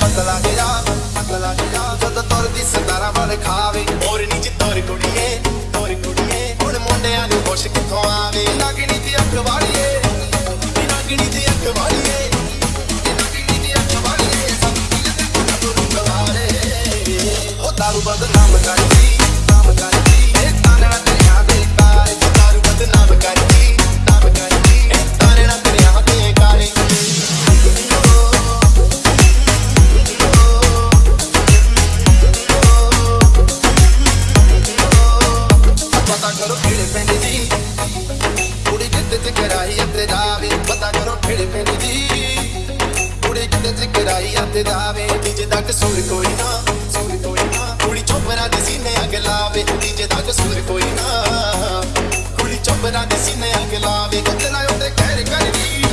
ਪਤਲਾ ਜੀ ਤੋਰ ਕੁੜੀਏ ਤੋਰ ਕੁੜੀਏ। ਹੁਣ ਮੁੰਡਿਆਂ ਨੂੰ ਹੋਸ਼ ਕਿੱਥੋਂ ਆਵੇ? ਦਾਰੂ ਬੰਦ ਨਾਮ ਕਰਦੀ। ਕਰਾਈ ਅੰਦਰ ਜਾਵੇ, ਪਤਾ ਕਰੋ ਖੇੜੇ ਪਿੰਡ ਦੀ। ਕੁੜੀ ਕਿਤੇ ਚ ਕਰਾਈ ਅੰਦਰ ਜਾਵੇ ਡੀਜੇ ਦਾ ਕਸੂਰ ਕੋਈ ਨਾ ਸੂਰ ਕੋਈ ਨਾ। ਕੁੜੀ ਚੋਪਰਾ ਦੇ ਸੀਨੇ ਅੱਗ ਲਾਵੇ ਡੀਜੇ ਦਾ ਕਸੂਰ ਕੋਈ ਨਾ। ਕੁੜੀ ਚੋਪਰਾ ਦੇ ਸੀਨੇ ਅੱਗ ਲਾਵੇ ਕੱਤਲਾ ਉਹਦੇ ਕਹਿਰ ਕਰਦੀ